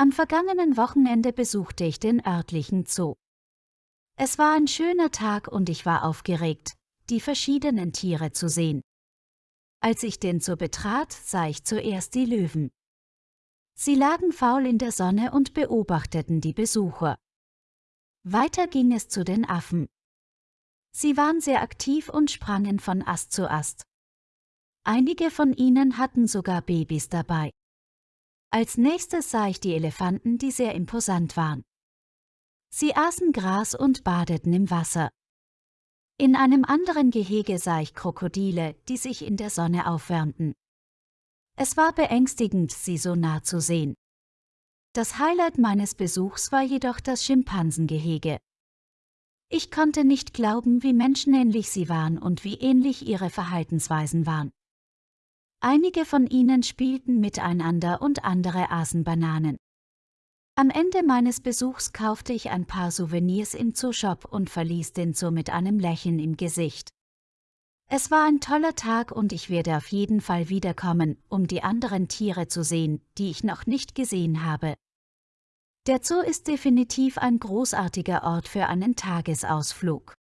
Am vergangenen Wochenende besuchte ich den örtlichen Zoo. Es war ein schöner Tag und ich war aufgeregt, die verschiedenen Tiere zu sehen. Als ich den Zoo betrat, sah ich zuerst die Löwen. Sie lagen faul in der Sonne und beobachteten die Besucher. Weiter ging es zu den Affen. Sie waren sehr aktiv und sprangen von Ast zu Ast. Einige von ihnen hatten sogar Babys dabei. Als nächstes sah ich die Elefanten, die sehr imposant waren. Sie aßen Gras und badeten im Wasser. In einem anderen Gehege sah ich Krokodile, die sich in der Sonne aufwärmten. Es war beängstigend, sie so nah zu sehen. Das Highlight meines Besuchs war jedoch das Schimpansengehege. Ich konnte nicht glauben, wie menschenähnlich sie waren und wie ähnlich ihre Verhaltensweisen waren. Einige von ihnen spielten miteinander und andere aßen Bananen. Am Ende meines Besuchs kaufte ich ein paar Souvenirs im Zooshop und verließ den Zoo mit einem Lächeln im Gesicht. Es war ein toller Tag und ich werde auf jeden Fall wiederkommen, um die anderen Tiere zu sehen, die ich noch nicht gesehen habe. Der Zoo ist definitiv ein großartiger Ort für einen Tagesausflug.